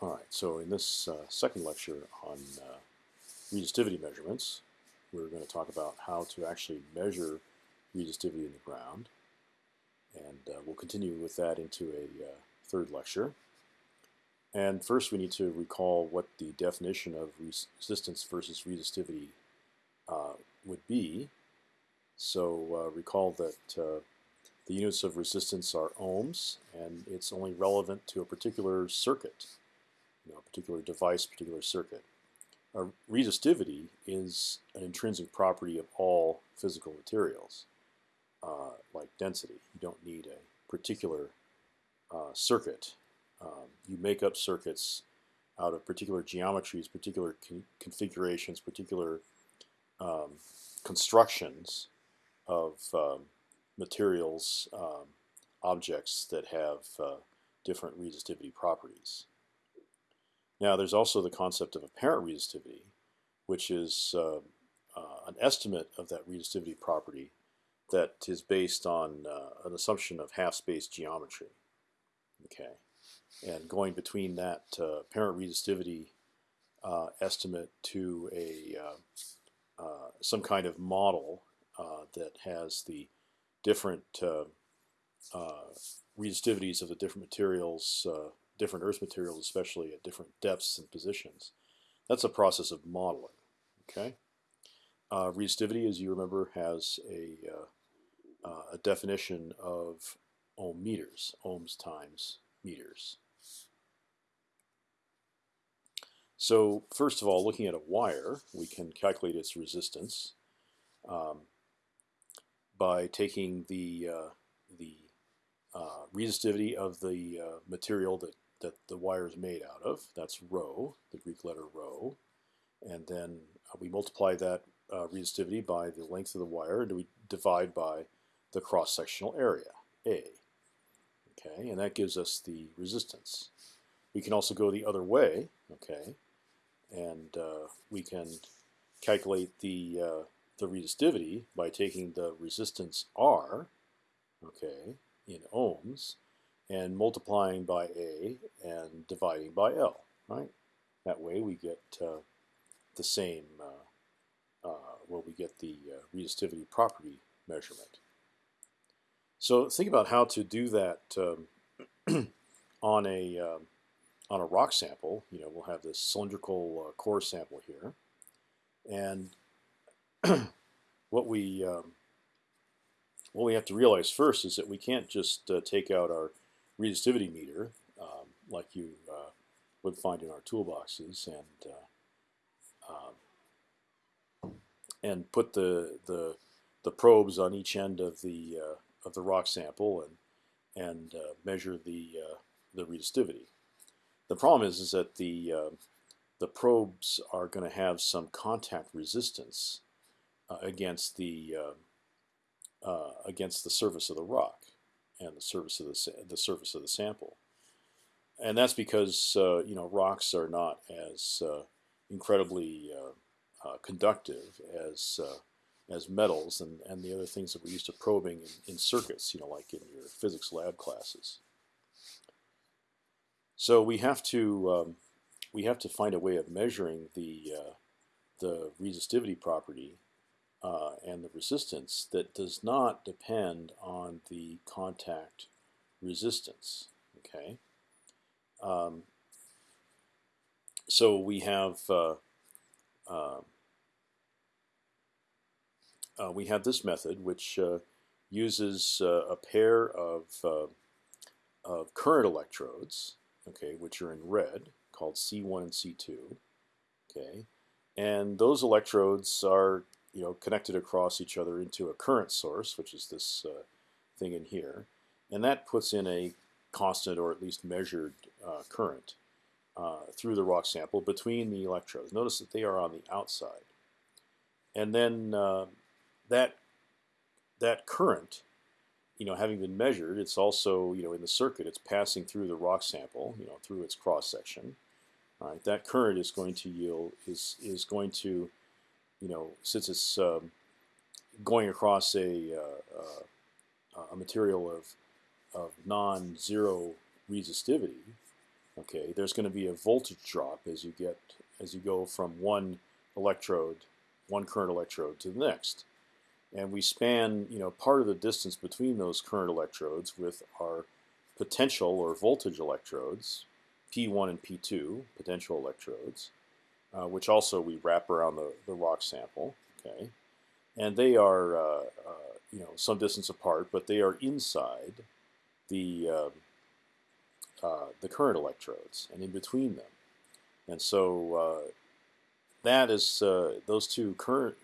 All right, so in this uh, second lecture on uh, resistivity measurements, we're going to talk about how to actually measure resistivity in the ground. And uh, we'll continue with that into a uh, third lecture. And first we need to recall what the definition of resistance versus resistivity uh, would be. So uh, recall that the units of resistance are ohms, and it's only relevant to a particular circuit know, a particular device, particular circuit. Resistivity is an intrinsic property of all physical materials, uh, like density. You don't need a particular uh, circuit. Um, you make up circuits out of particular geometries, particular con configurations, particular um, constructions of um, materials, um, objects that have uh, different resistivity properties. Now, there's also the concept of apparent resistivity, which is uh, uh, an estimate of that resistivity property that is based on uh, an assumption of half-space geometry. Okay, and going between that uh, apparent resistivity uh, estimate to a uh, some kind of model that has the different resistivities of the different materials different Earth materials, especially at different depths and positions. That's a process of modeling. Okay. Uh, resistivity, as you remember, has a, uh, uh, a definition of ohm meters, ohms times meters. So first of all, looking at a wire, we can calculate its resistance um, by taking the uh, the uh, resistivity of the uh, material that that the wire is made out of. That's rho, the Greek letter rho. And then uh, we multiply that uh, resistivity by the length of the wire, and we divide by the cross-sectional area, A. Okay, and that gives us the resistance. We can also go the other way, okay, and uh, we can calculate the uh, the resistivity by taking the resistance R, okay, in ohms, and multiplying by A and dividing by L, right? That way we get uh, the same, uh, uh, well, we get the uh, resistivity property measurement. So think about how to do that um, on a um, on a rock sample. You know, we'll have this cylindrical uh, core sample here, and what we um, what we have to realize first is that we can't just uh, take out our resistivity meter, um, like you uh, would find in our toolboxes, and uh, um, and put the the the probes on each end of the uh, of the rock sample and and uh, measure the uh, the resistivity. The problem is is that the the probes are going to have some contact resistance against the against the surface of the rock and the surface of the the surface of the sample, and that's because uh, you know rocks are not as uh, incredibly uh, uh conductive as uh, as metals and and the other things that we're used to probing in, in circuits, you know, like in your physics lab classes. So we have to um, we have to find a way of measuring the the resistivity property uh, and the resistance that does not depend on the contact resistance. Okay. Um, so we have uh, uh, uh we have this method which uh, uses uh, a pair of of current electrodes, okay, which are in red, called C1 and C2, okay, and those electrodes are you know, connected across each other into a current source, which is this uh, thing in here, and that puts in a constant or at least measured uh, current uh, through the rock sample between the electrodes. Notice that they are on the outside, and then uh, that that current, you know, having been measured, it's also you know in the circuit, it's passing through the rock sample, you know, through its cross section. Right, that current is going to yield is is going to you know, since it's um, going across a, uh, uh, a material of, of non-zero resistivity, okay, there's going to be a voltage drop as you get as you go from one electrode, one current electrode to the next. And we span, you know, part of the distance between those current electrodes with our potential or voltage electrodes, P1 and P2, potential electrodes, uh, which also we wrap around the, the rock sample, okay? And they are, uh, uh, you know, some distance apart, but they are inside the, um, uh, the current electrodes and in between them. And so uh, that is those two current,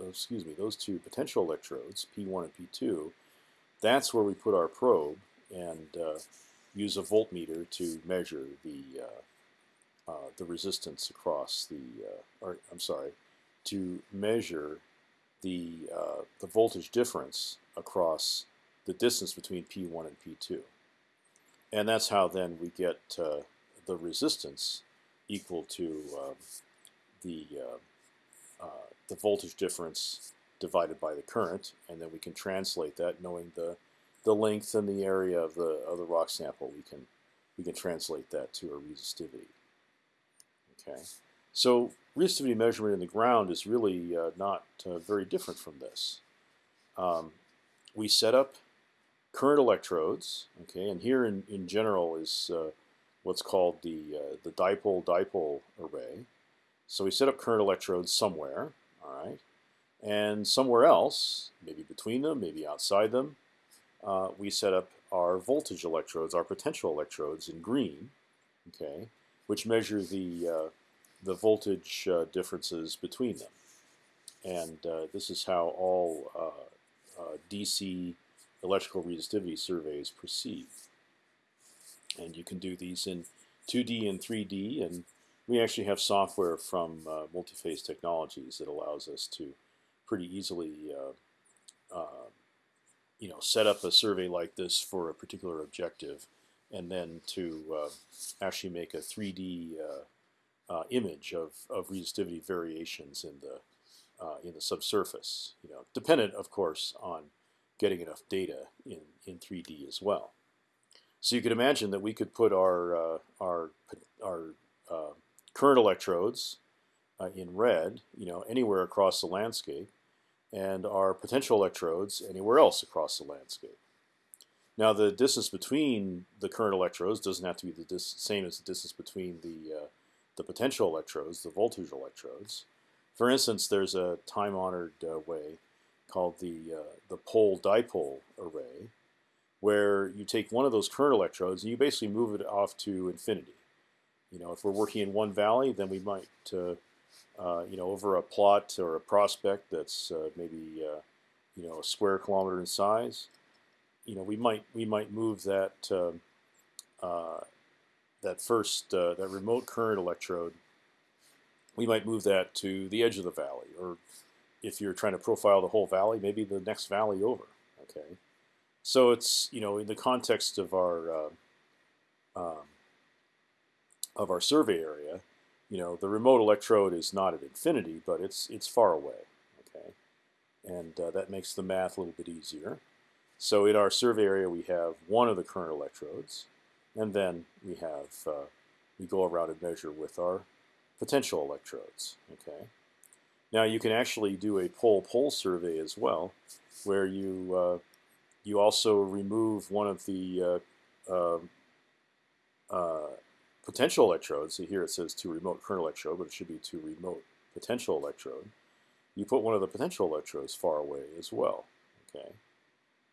excuse me, those two potential electrodes, P1 and P2. That's where we put our probe and use a voltmeter to measure the uh, the resistance across the, uh, or I'm sorry, to measure the uh, the voltage difference across the distance between P1 and P2, and that's how then we get the resistance equal to um, the the voltage difference divided by the current, and then we can translate that knowing the the length and the area of the of the rock sample. We can we can translate that to a resistivity. Okay, so resistivity measurement in the ground is really uh, not uh, very different from this. Um, we set up current electrodes, okay, and here in, in general is uh, what's called the uh, the dipole-dipole array. So we set up current electrodes somewhere, all right, and somewhere else, maybe between them, maybe outside them, uh, we set up our voltage electrodes, our potential electrodes in green, okay, which measure the uh, the voltage uh, differences between them. And uh, this is how all uh, uh, DC electrical resistivity surveys proceed. And you can do these in 2D and 3D, and we actually have software from Multiphase Technologies that allows us to pretty easily, you know, set up a survey like this for a particular objective, and then to actually make a 3D uh, image of, of resistivity variations in the uh, in the subsurface. You know, dependent, of course, on getting enough data in in 3D as well. So you could imagine that we could put our uh, our our uh, current electrodes uh, in red, you know, anywhere across the landscape, and our potential electrodes anywhere else across the landscape. Now, the distance between the current electrodes doesn't have to be the same as the distance between the uh, the potential electrodes, the voltage electrodes. For instance, there's a time-honored uh, way called the uh, the pole-dipole array, where you take one of those current electrodes and you basically move it off to infinity. You know, if we're working in one valley, then we might, uh, uh you know, over a plot or a prospect that's uh, maybe, you know, a square kilometer in size, you know, we might we might move that um, that first uh, that remote current electrode, we might move that to the edge of the valley, or if you're trying to profile the whole valley, maybe the next valley over. Okay, so it's you know in the context of our uh, um, of our survey area, you know the remote electrode is not at infinity, but it's it's far away. Okay, and uh, that makes the math a little bit easier. So in our survey area, we have one of the current electrodes and then we have uh, we go around and measure with our potential electrodes. Okay. Now you can actually do a pole-pole survey as well, where you uh, you also remove one of the uh, um, uh, potential electrodes. So here it says to remote current electrode, but it should be to remote potential electrode. You put one of the potential electrodes far away as well. Okay,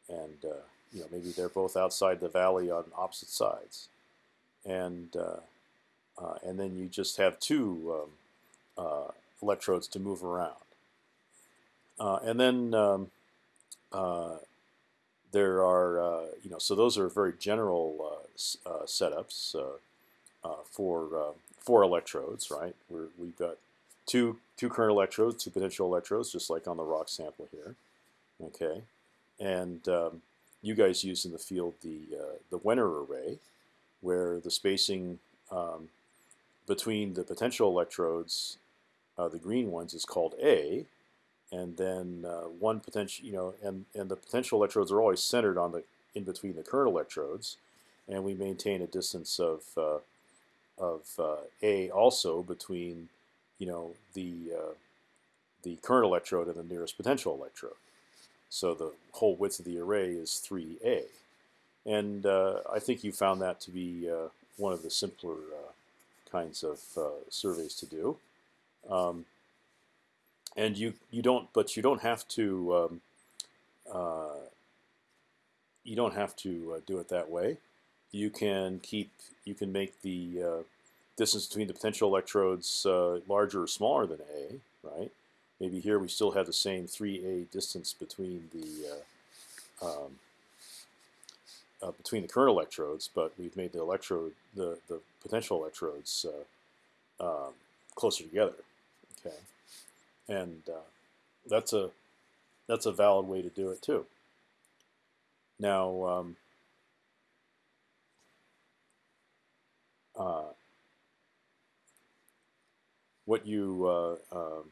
and uh, you know, maybe they're both outside the valley on opposite sides, and uh, uh, and then you just have two um, uh, electrodes to move around, uh, and then um, there are you know so those are very general setups for four electrodes, right? We're, we've got two two current electrodes, two potential electrodes, just like on the rock sample here. Okay, and um, you guys use in the field the uh, the Wenner array, where the spacing um, between the potential electrodes, uh, the green ones, is called A, and then uh, one potential, you know, and and the potential electrodes are always centered on the in between the current electrodes, and we maintain a distance of uh, of uh, A also between you know the uh, the current electrode and the nearest potential electrode. So the whole width of the array is 3A. And uh, I think you found that to be uh, one of the simpler uh, kinds of uh, surveys to do. Um, and you you don't, but you don't have to um, uh, you don't have to do it that way. You can keep you can make the distance between the potential electrodes larger or smaller than A, right? Maybe here we still have the same 3a distance between the uh, um, uh, between the current electrodes, but we've made the electrode the the potential electrodes uh, um, closer together. Okay, and uh, that's a that's a valid way to do it too. Now. Um, uh, what you uh, um,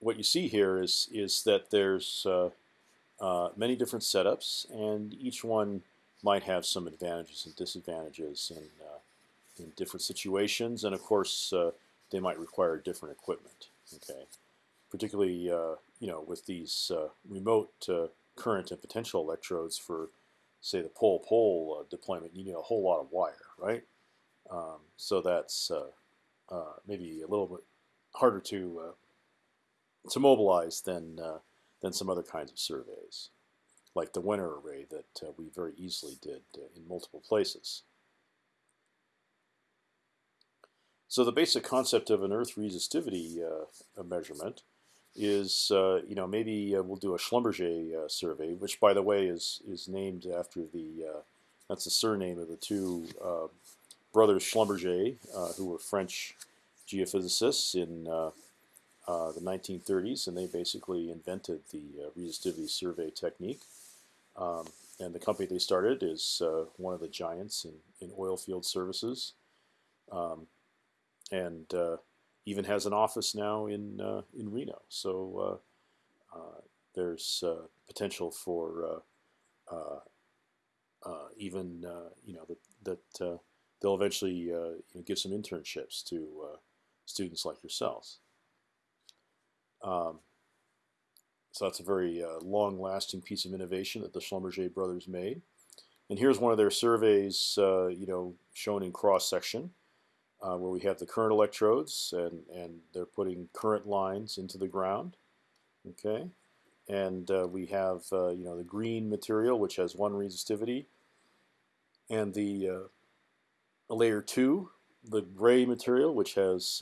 what you see here is is that there's uh, uh, many different setups, and each one might have some advantages and disadvantages in uh, in different situations, and of course uh, they might require different equipment. Okay, particularly uh, you know with these uh, remote current and potential electrodes for say the pole-pole deployment, you need a whole lot of wire, right? Um, so that's maybe a little bit harder to to mobilize than uh, than some other kinds of surveys, like the Wenner array that uh, we very easily did uh, in multiple places. So the basic concept of an Earth resistivity uh, measurement is, uh, you know, maybe we'll do a Schlumberger survey, which, by the way, is is named after the that's the surname of the two brothers Schlumberger, who were French geophysicists in uh, the 1930s, and they basically invented the uh, resistivity survey technique. Um, and the company they started is uh, one of the giants in, in oil field services, um, and uh, even has an office now in uh, in Reno. So there's potential for even you know that that they'll eventually you know, give some internships to students like yourselves. Um, so that's a very uh, long-lasting piece of innovation that the Schlumberger brothers made. And here's one of their surveys, uh, you know, shown in cross section, uh, where we have the current electrodes, and and they're putting current lines into the ground. Okay, and uh, we have uh, you know the green material, which has one resistivity, and the uh, layer two, the gray material, which has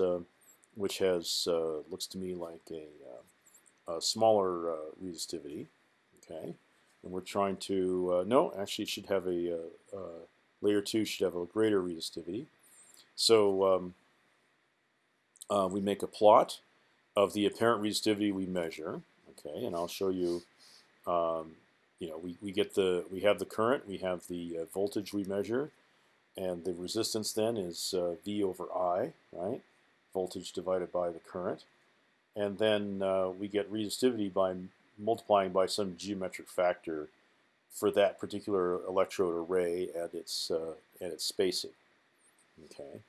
which has uh, looks to me like a, uh, a smaller uh, resistivity. Okay, and we're trying to no, actually, it should have a layer two should have a greater resistivity. So um, we make a plot of the apparent resistivity we measure. Okay, and I'll show you. Um, you know, we, we get the we have the current, we have the uh, voltage we measure, and the resistance then is uh, V over I, right? Voltage divided by the current. And then uh, we get resistivity by multiplying by some geometric factor for that particular electrode array and its uh, and its spacing. Okay,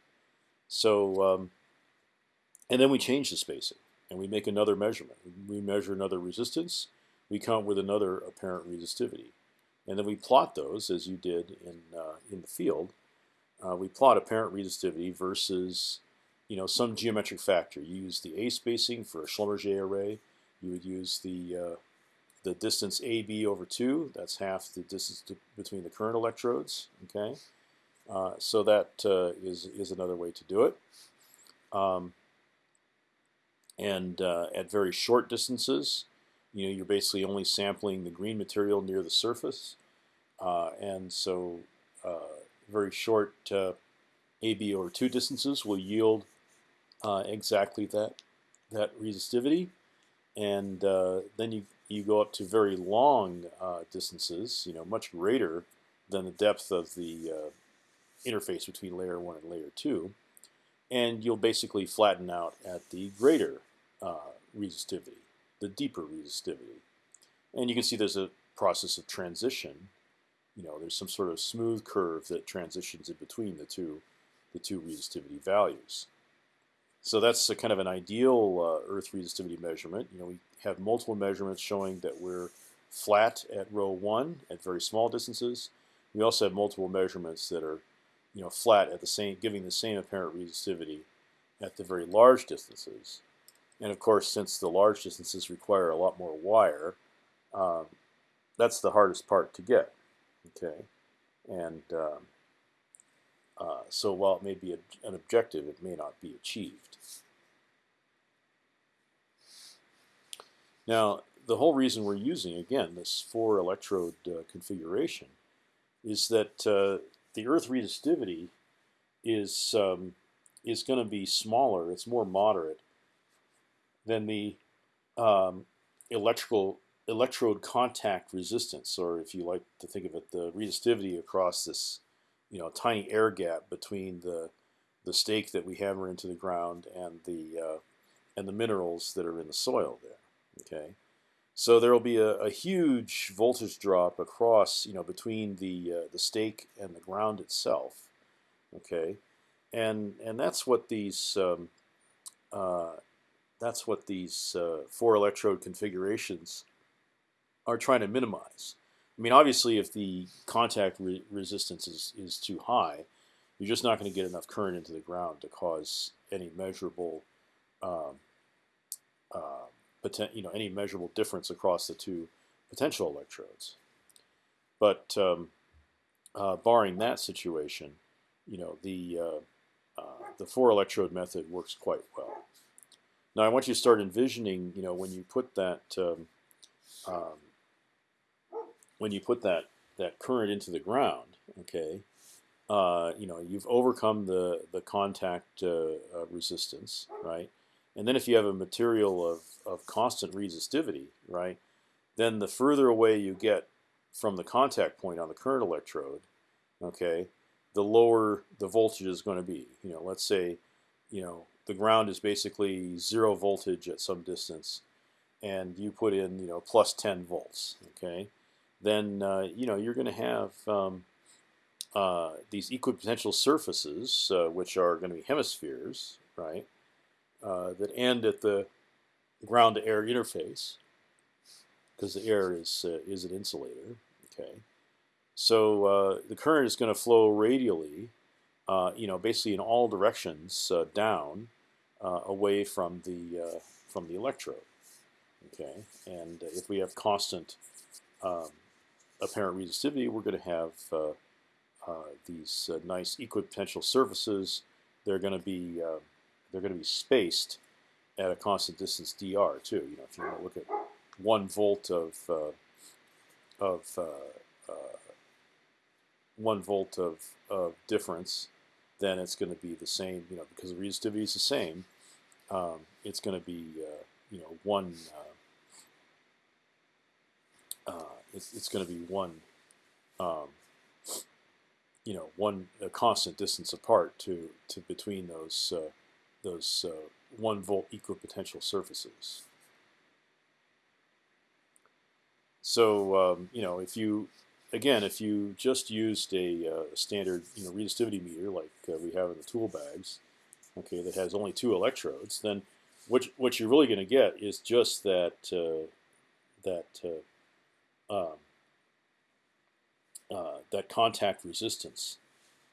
so um, and then we change the spacing and we make another measurement. We measure another resistance. We come up with another apparent resistivity, and then we plot those as you did in uh, in the field. Uh, we plot apparent resistivity versus you know, some geometric factor. You use the A spacing for a Schlumberger array. You would use the uh, the distance AB over 2. That's half the distance to, between the current electrodes. Okay, uh, so that uh, is is another way to do it. Um, and uh, at very short distances, you know, you're basically only sampling the green material near the surface, uh, and so uh, very short AB over 2 distances will yield uh, exactly that that resistivity, and uh, then you you go up to very long uh, distances, you know, much greater than the depth of the uh, interface between layer one and layer two, and you'll basically flatten out at the greater uh, resistivity, the deeper resistivity, and you can see there's a process of transition. You know, there's some sort of smooth curve that transitions in between the two the two resistivity values. So that's kind of an ideal uh, Earth resistivity measurement. You know, we have multiple measurements showing that we're flat at rho one at very small distances. We also have multiple measurements that are, you know, flat at the same, giving the same apparent resistivity at the very large distances. And of course, since the large distances require a lot more wire, um, that's the hardest part to get. Okay, and um, uh, so while it may be a, an objective, it may not be achieved. Now, the whole reason we're using, again, this four electrode uh, configuration is that uh, the Earth resistivity is, um, is going to be smaller, it's more moderate than the um, electrical electrode contact resistance, or if you like to think of it, the resistivity across this you know tiny air gap between the the stake that we hammer into the ground and the uh, and the minerals that are in the soil there. Okay, so there will be a, a, huge voltage drop across you know between the uh, the stake and the ground itself. Okay, and and that's what these um, uh, that's what these uh, four electrode configurations are trying to minimize. I mean, obviously, if the contact re resistance is, is too high, you're just not going to get enough current into the ground to cause any measurable, um, uh, you know, any measurable difference across the two potential electrodes. But um, uh, barring that situation, you know, the uh, uh, the four electrode method works quite well. Now, I want you to start envisioning, you know, when you put that um, um when you put that that current into the ground, okay, uh, you know you've overcome the the contact uh, uh, resistance, right? And then if you have a material of of constant resistivity, right, then the further away you get from the contact point on the current electrode, okay, the lower the voltage is going to be. You know, let's say, you know, the ground is basically zero voltage at some distance, and you put in, you know, plus 10 volts, okay then uh, you know you're going to have um, uh, these equipotential surfaces, uh, which are going to be hemispheres, right, uh, that end at the ground-to-air interface, because the air is uh, is an insulator. Okay, so uh, the current is going to flow radially, you know, basically in all directions down, away from the from the electrode. Okay, and if we have constant um, apparent resistivity, we're going to have uh, uh, these uh, nice equipotential surfaces. They're going to be they're going to be spaced at a constant distance dr too. You know, if you want to look at one volt of of one volt of, of difference, then it's going to be the same, you know, because the resistivity is the same. Um, it's going to be, uh, you know, one uh, uh, it's, it's going to be one, um, you know, one a constant distance apart to to between those uh, those uh, one volt equipotential surfaces. So um, you know, if you again, if you just used a uh, standard you know resistivity meter like uh, we have in the tool bags, okay, that has only two electrodes, then what what you're really going to get is just that uh, that uh, um, uh, that contact resistance,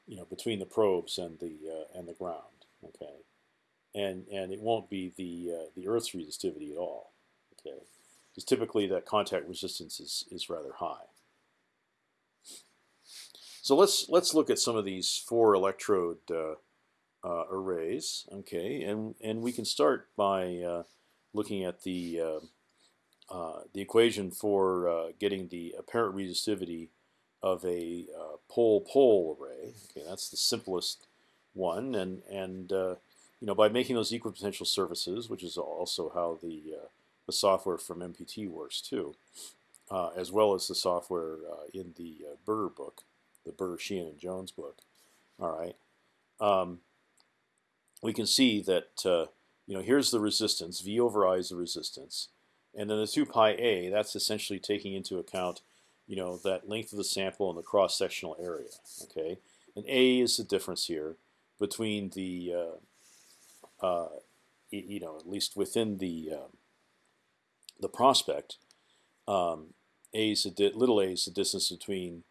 you know, between the probes and the and the ground. Okay, and and it won't be the uh, the Earth's resistivity at all. Okay, because typically that contact resistance is is rather high. So let's let's look at some of these four electrode uh, uh, arrays. Okay, and and we can start by uh, looking at the uh, the equation for uh, getting the apparent resistivity of a uh, pole-pole array. Okay, that's the simplest one, and and uh, you know by making those equipotential surfaces, which is also how the uh, the software from MPT works too, uh, as well as the software uh, in the uh, Burr book, the Burr, Sheehan, and Jones book. All right, um, we can see that you know here's the resistance. V over I is the resistance. And then the 2 pi a, that's essentially taking into account, you know, that length of the sample and the cross-sectional area. Okay, and a is the difference here. between the uh, you know at least within the um, the prospect, um, a is a little a is the distance between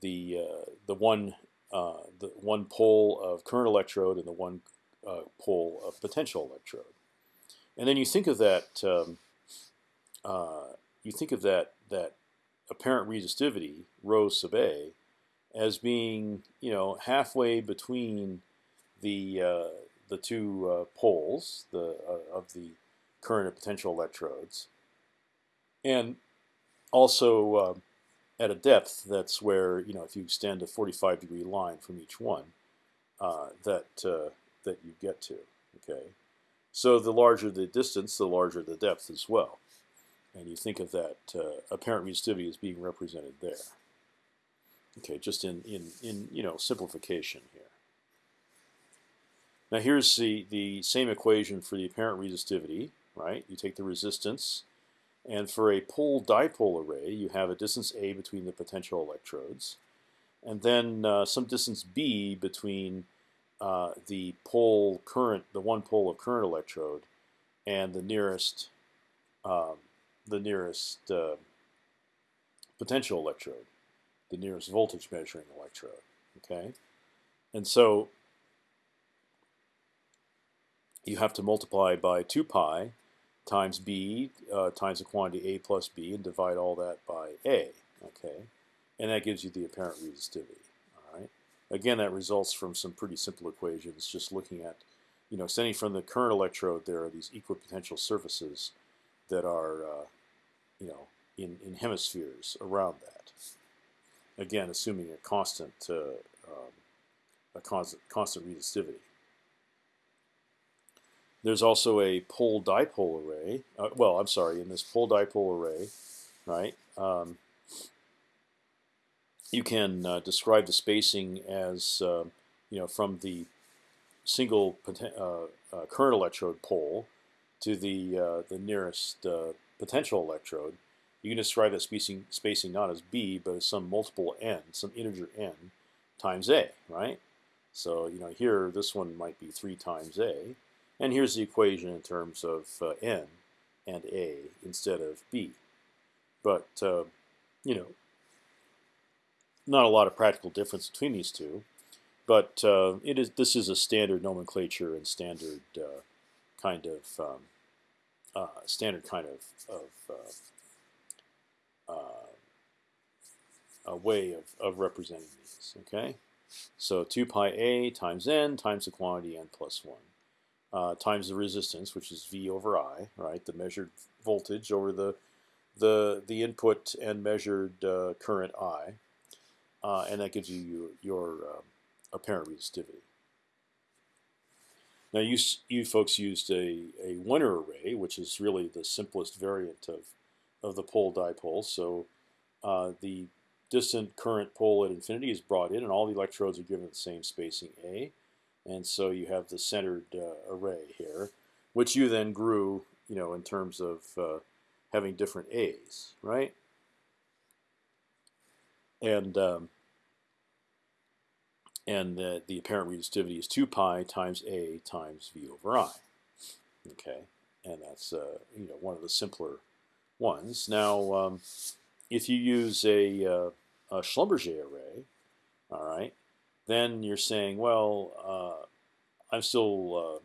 the uh, the one uh, the one pole of current electrode and the one uh, pole of potential electrode, and then you think of that um, uh, you think of that that apparent resistivity rho sub a as being you know halfway between the uh, the two uh, poles the of the current and potential electrodes, and also uh, at a depth that's where you know if you extend a 45 degree line from each one, uh, that uh, that you get to. Okay, so the larger the distance, the larger the depth as well, and you think of that uh, apparent resistivity as being represented there. Okay, just in in in you know simplification here. Now here's the the same equation for the apparent resistivity, right? You take the resistance and for a pole dipole array, you have a distance a between the potential electrodes, and then uh, some distance b between uh, the pole current, the one pole of current electrode, and the nearest, um, the nearest uh, potential electrode, the nearest voltage measuring electrode. Okay, and so you have to multiply by two pi times b uh, times the quantity a plus b and divide all that by a. Okay, and that gives you the apparent resistivity. All right. Again, that results from some pretty simple equations. Just looking at, you know, extending from the current electrode, there are these equipotential surfaces that are, uh, you know, in in hemispheres around that. Again, assuming a constant uh, um, a constant constant resistivity. There's also a pole dipole array. Uh, well, I'm sorry, in this pole dipole array, right? Um, you can uh, describe the spacing as uh, you know from the single uh, uh, current electrode pole to the uh, the nearest potential electrode. You can describe that spacing spacing not as b, but as some multiple n, some integer n times a, right? So you know here this one might be three times a. And here's the equation in terms of uh, n and a instead of b. But uh, you know, not a lot of practical difference between these two. But uh, it is this is a standard nomenclature and standard uh, kind of um, uh, standard kind of, of uh, a way of, of representing these. Okay, so 2 pi a times n times the quantity n plus 1 uh, times the resistance, which is V over I, right? The measured voltage over the the the input and measured uh, current I, uh, and that gives you your um, apparent resistivity. Now you you folks used a a Wenner array, which is really the simplest variant of of the pole dipole. So uh, the distant current pole at infinity is brought in, and all the electrodes are given the same spacing a. And so you have the centered uh, array here, which you then grew, you know, in terms of uh, having different A's, right? And um, and uh, the apparent resistivity is 2 pi times A times V over I. Okay, and that's uh, you know one of the simpler ones. Now, um, if you use a, uh, a Schlumberger array, all right, then you're saying, well, uh, I'm still uh,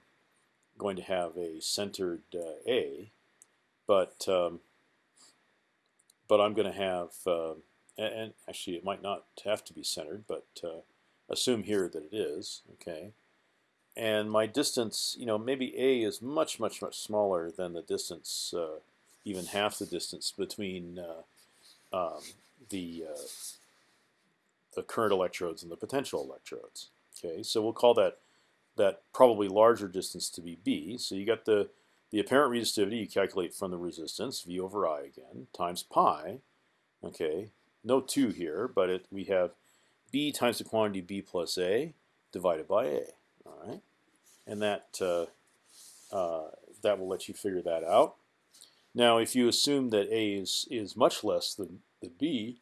going to have a centered uh, A, but um, but I'm going to have, uh, and actually it might not have to be centered, but uh, assume here that it is, okay. And my distance, you know, maybe A is much, much, much smaller than the distance, even half the distance between um, the the current electrodes and the potential electrodes. Okay, so we'll call that that probably larger distance to be b. So you got the the apparent resistivity you calculate from the resistance v over i again times pi. Okay, no two here, but it, we have b times the quantity b plus a divided by a. All right, and that uh, uh, that will let you figure that out. Now, if you assume that a is is much less than, than b,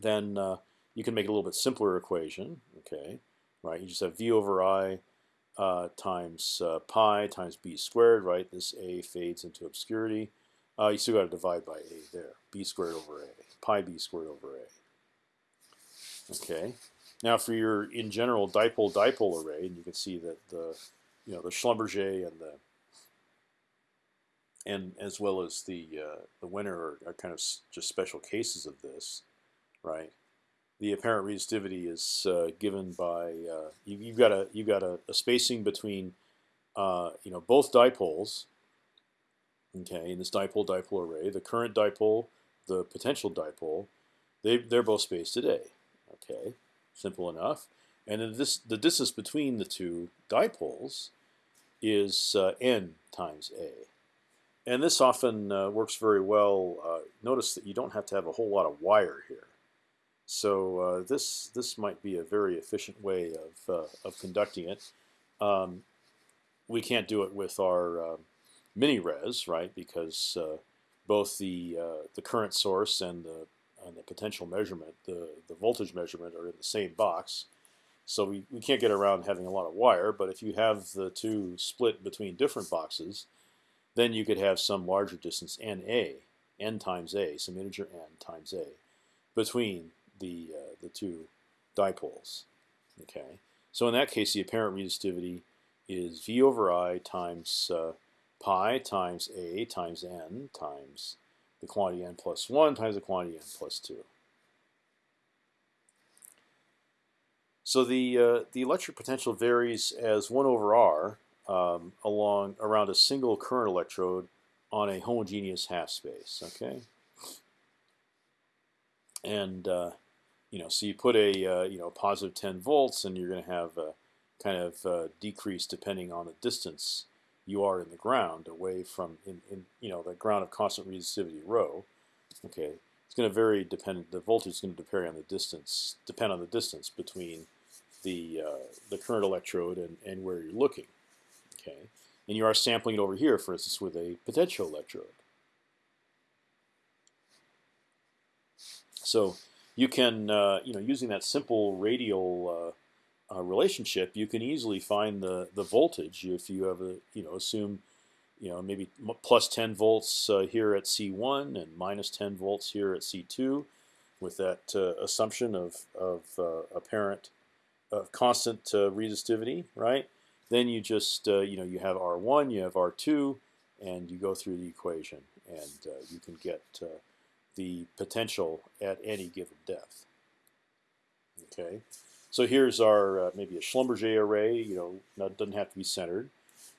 then uh, you can make a little bit simpler equation. Okay, right? You just have v over i uh, times uh, pi times b squared, right? This a fades into obscurity. Uh, you still got to divide by a there. b squared over a, pi b squared over a. Okay. Now for your in general dipole dipole array, and you can see that the you know the Schlumberger and the and as well as the uh, the Wenner are, are kind of just special cases of this, right? The apparent resistivity is uh, given by uh, you, have got a you've got a, a, spacing between uh, you know both dipoles. Okay, in this dipole dipole array, the current dipole, the potential dipole, they they're both spaced at a. Okay, simple enough. And then this the distance between the two dipoles is uh, n times a. And this often uh, works very well. Uh, notice that you don't have to have a whole lot of wire here. So uh, this this might be a very efficient way of uh, of conducting it. Um, we can't do it with our uh, MiniRes, right? Because uh, both the the current source and the and the potential measurement, the the voltage measurement, are in the same box. So we, we can't get around having a lot of wire. But if you have the two split between different boxes, then you could have some larger distance n a, n times a, some integer n times a, between the uh, the two dipoles. Okay, so in that case, the apparent resistivity is v over i times uh, pi times a times n times the quantity n plus one times the quantity n plus two. So the uh, the electric potential varies as one over r um, along around a single current electrode on a homogeneous half space. Okay, and uh, you know, so you put a uh, you know positive 10 volts, and you're going to have a kind of uh, decrease depending on the distance you are in the ground away from in, in you know the ground of constant resistivity rho. Okay, it's going to vary dependent. The voltage is going to depend on the distance, depend on the distance between the uh, the current electrode and and where you're looking. Okay, and you are sampling it over here, for instance, with a potential electrode. So you can, uh, you know, using that simple radial uh, uh, relationship, you can easily find the the voltage if you have a, you know, assume, you know, maybe plus 10 volts uh, here at C1 and minus 10 volts here at C2, with that uh, assumption of of uh, apparent constant resistivity, right? Then you just you know you have R1, you have R2, and you go through the equation, and you can get the potential at any given depth. Okay, so here's our uh, maybe a Schlumberger array. You know, that doesn't have to be centered.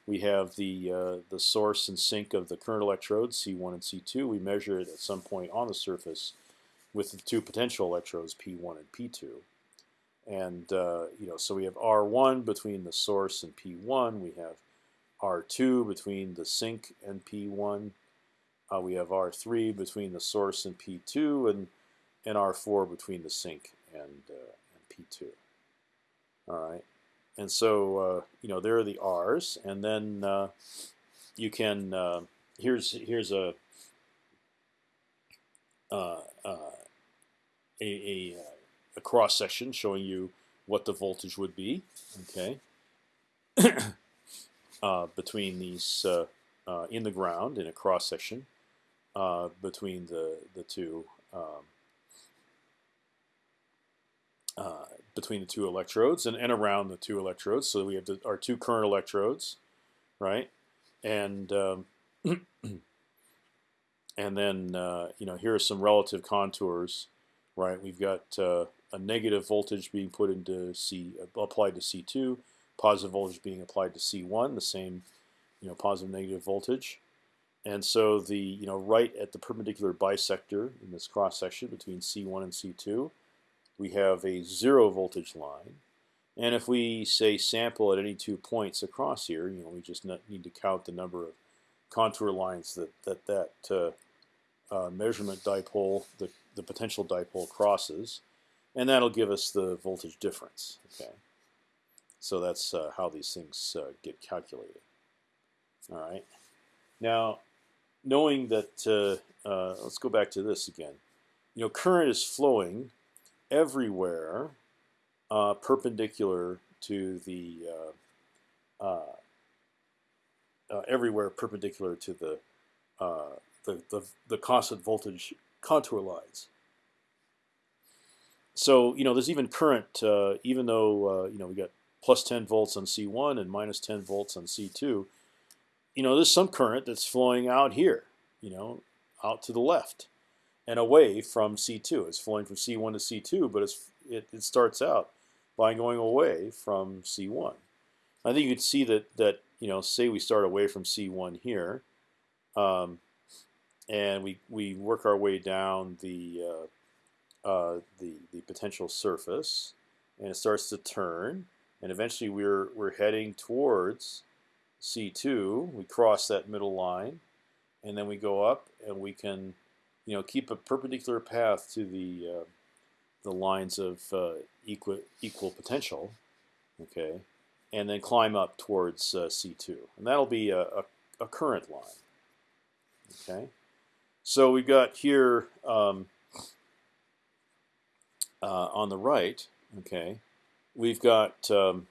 We have the uh, the source and sink of the current electrodes C1 and C2. We measure it at some point on the surface with the two potential electrodes P1 and P2. And uh, you know, so we have R1 between the source and P1. We have R2 between the sink and P1. Uh, we have R3 between the source and P2, and and R4 between the sink and uh, and P2. All right, and so uh, you know there are the R's, and then uh, you can uh, here's here's a a, a a cross section showing you what the voltage would be. Okay, uh, between these uh, uh, in the ground in a cross section uh, between the the two um, uh, between the two electrodes and, and around the two electrodes. So we have the, our two current electrodes, right? And um, and then uh, you know here are some relative contours, right? We've got a negative voltage being put into C applied to C2, positive voltage being applied to C1, the same, you know, positive negative voltage. And so the you know right at the perpendicular bisector in this cross section between C1 and C2, we have a zero voltage line. And if we say sample at any two points across here, you know, we just need to count the number of contour lines that that that uh, uh, measurement dipole, the the potential dipole crosses and that'll give us the voltage difference. Okay, so that's uh, how these things uh, get calculated. All right. Now, knowing that, uh, uh, let's go back to this again. You know, current is flowing everywhere uh, perpendicular to the uh, uh, uh, everywhere perpendicular to the, the, the the constant voltage contour lines. So you know, there's even current, even though you know we got plus 10 volts on C1 and minus 10 volts on C2. You know, there's some current that's flowing out here. You know, out to the left and away from C2. It's flowing from C1 to C2, but it's it, it starts out by going away from C1. I think you can see that that you know, say we start away from C1 here, um, and we we work our way down the uh, uh, the the potential surface, and it starts to turn, and eventually we're we're heading towards C2. We cross that middle line, and then we go up, and we can, you know, keep a perpendicular path to the uh, the lines of uh, equal equal potential, okay, and then climb up towards uh, C2, and that'll be a, a, a, current line, okay. So we've got here um, uh, on the right, okay, we've got um,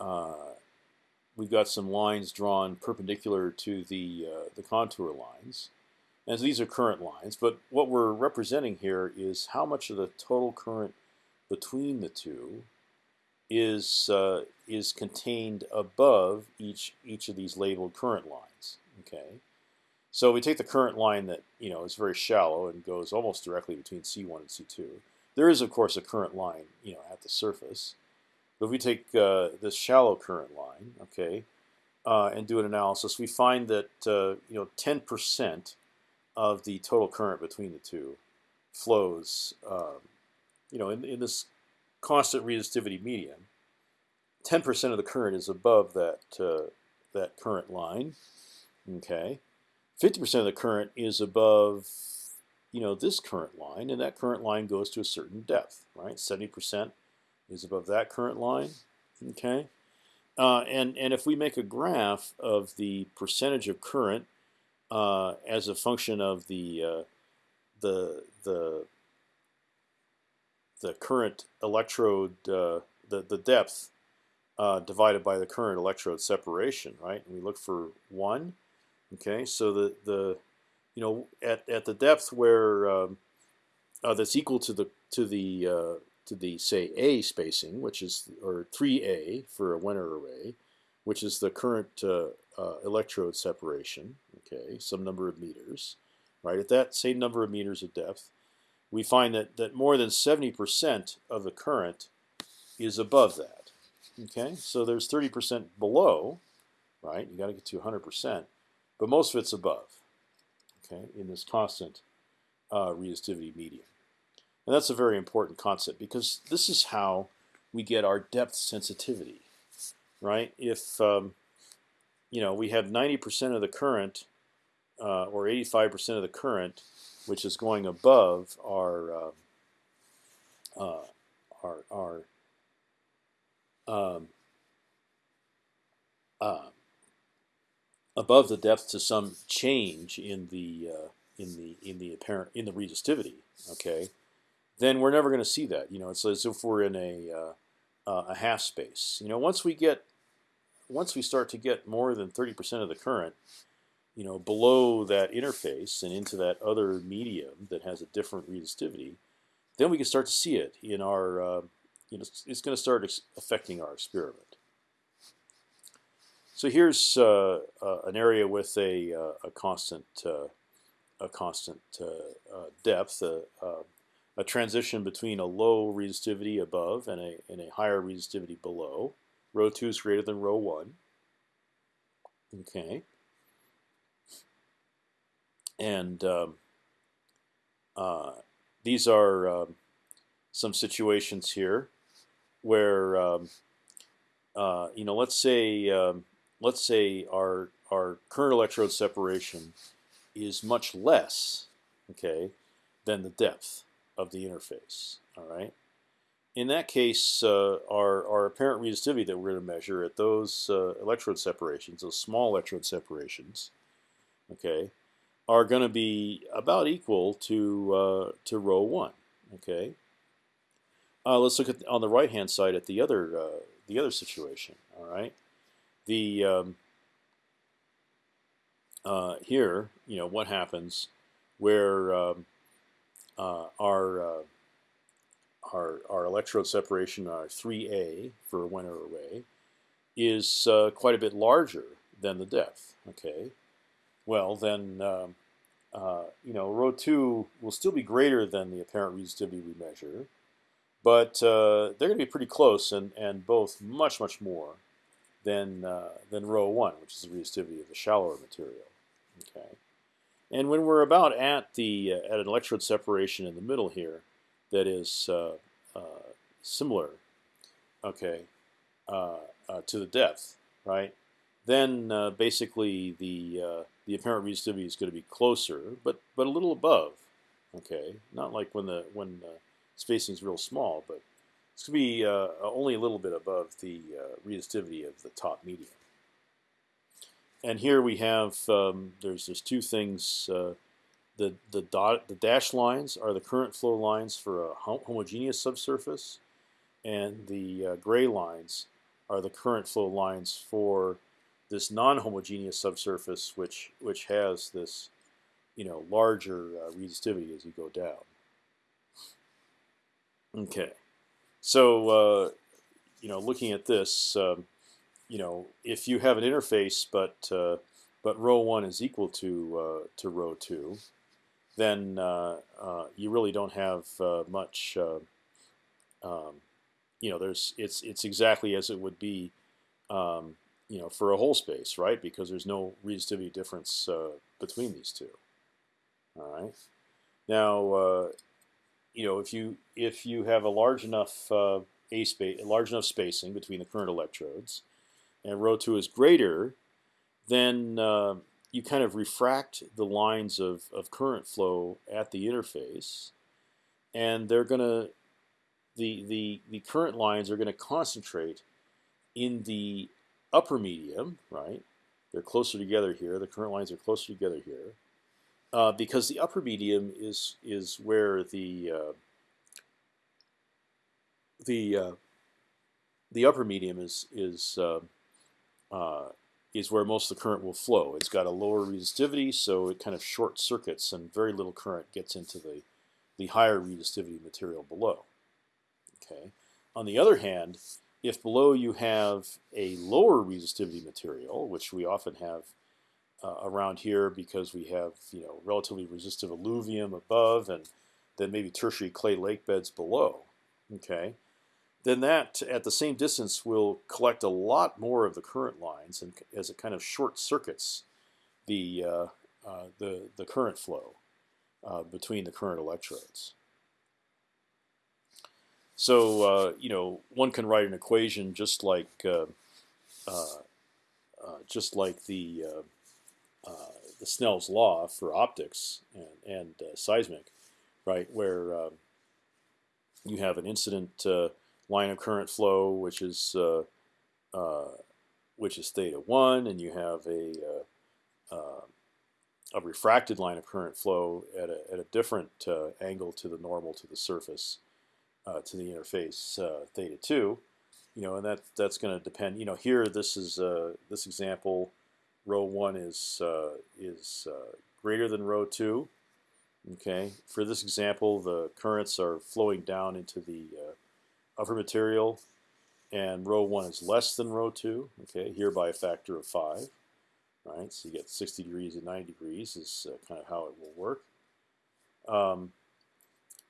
uh, we've got some lines drawn perpendicular to the uh, the contour lines, and so these are current lines. But what we're representing here is how much of the total current between the two is uh, is contained above each each of these labeled current lines. Okay, so we take the current line that you know is very shallow and goes almost directly between C1 and C2. There is of course a current line you know at the surface, but if we take uh, this shallow current line, okay, uh, and do an analysis, we find that uh, you know 10% of the total current between the two flows, um, you know, in, in this constant resistivity medium. 10% of the current is above that uh, that current line. Okay, 50% of the current is above, you know, this current line, and that current line goes to a certain depth, right? 70% is above that current line. Okay, uh, and and if we make a graph of the percentage of current uh, as a function of the uh, the the the current electrode uh, the the depth uh, divided by the current electrode separation, right? And we look for one. Okay, so the the you know at at the depth where um, uh, that's equal to the to the to the say A spacing, which is or 3A for a Wenner array, which is the current uh, uh, electrode separation. Okay, some number of meters, right? At that same number of meters of depth, we find that that more than 70% of the current is above that. Okay, so there's 30% below, right? You got to get to 100%, but most of it's above. Okay, in this constant uh, resistivity medium. And that's a very important concept because this is how we get our depth sensitivity, right? If um, you know we have 90% of the current uh, or 85% of the current, which is going above our uh, uh, our our um, uh, above the depth to some change in the uh, in the in the apparent in the resistivity. Okay, then we're never going to see that. You know, it's as if we're in a uh, uh, a half space. You know, once we get once we start to get more than 30% of the current, you know, below that interface and into that other medium that has a different resistivity, then we can start to see it in our, uh, you know, it's going to start affecting our experiment. So here's uh, uh, an area with a, uh, a constant uh, a constant depth, a transition between a low resistivity above and a, and a higher resistivity below. Rho 2 is greater than rho 1. Okay. And um, uh, these are um, some situations here where, um, uh, you know, let's say, um, let's say our, our current electrode separation is much less, okay, than the depth of the interface. All right. In that case, uh, our our apparent resistivity that we're going to measure at those uh, electrode separations, those small electrode separations, okay, are going to be about equal to uh, to rho one. Okay. Uh, let's look at on the right hand side at the other uh, the other situation. All right, the um, uh, here you know what happens where um, uh, our uh, our our electrode separation, our 3A for a Wenner array, is uh, quite a bit larger than the depth. Okay, well then um, uh, you know rho two will still be greater than the apparent resistivity we measure, but uh, they're going to be pretty close and and both much much more than uh, than rho one, which is the resistivity of the shallower material. Okay, and when we're about at the uh, at an electrode separation in the middle here, that is uh, similar, okay, to the depth, right? then uh, basically the uh, the apparent resistivity is going to be closer, but but a little above. Okay, not like when the when uh, spacing is real small, but it's going to be uh, only a little bit above the uh, resistivity of the top medium. And here we have um, there's there's two things. Uh, the the dot the dashed lines are the current flow lines for a homogeneous subsurface, and the gray lines are the current flow lines for this non-homogeneous subsurface, which which has this, you know, larger uh, resistivity as you go down. Okay, so uh, you know, looking at this, um, you know, if you have an interface, but uh, but rho one is equal to uh, to rho two, then uh, uh, you really don't have much. Um, you know, there's it's it's exactly as it would be. Um, you know, for a whole space, right? Because there's no resistivity difference uh, between these two. All right. Now, uh, you know, if you if you have a large enough uh, a space, large enough spacing between the current electrodes, and rho two is greater, then uh, you kind of refract the lines of of current flow at the interface, and they're gonna the the the current lines are going to concentrate in the upper medium, right? They're closer together here. The current lines are closer together here, uh, because the upper medium is is where the uh, the uh, the upper medium is is uh, is where most of the current will flow. It's got a lower resistivity, so it kind of short circuits, and very little current gets into the the higher resistivity material below. Okay. On the other hand, if below you have a lower resistivity material, which we often have uh, around here because we have you know relatively resistive alluvium above and then maybe tertiary clay lake beds below, okay, then that at the same distance will collect a lot more of the current lines and as it kind of short circuits the uh, uh, the the current flow uh, between the current electrodes. So uh, you know, one can write an equation just like uh, uh, just like the the Snell's law for optics and, and seismic, right? Where you have an incident line of current flow, which is which is theta one, and you have a a refracted line of current flow at a, at a different angle to the normal to the surface uh, to the interface uh, theta two, you know, and that that's going to depend. You know, here this is uh, this example, rho one is uh, is uh, greater than rho two. Okay, for this example, the currents are flowing down into the uh, upper material, and rho one is less than rho two. Okay, here by a factor of five. Right, so you get 60 degrees and 90 degrees is kind of how it will work. Um,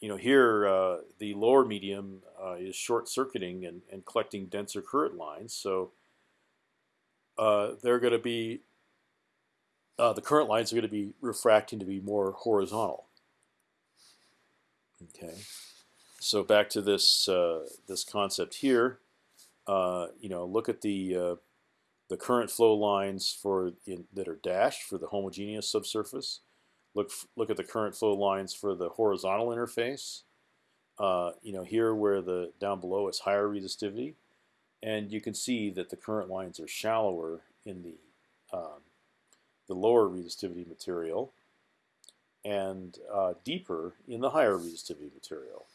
you know, here uh, the lower medium uh, is short circuiting and, and collecting denser current lines. So uh, they're going to be uh, the current lines are going to be refracting to be more horizontal. Okay, so back to this uh, this concept here. Uh, you know, look at the the current flow lines for in, that are dashed for the homogeneous subsurface. Look look at the current flow lines for the horizontal interface. Uh, you know here where the down below is higher resistivity, and you can see that the current lines are shallower in the um, the lower resistivity material, and uh, deeper in the higher resistivity material.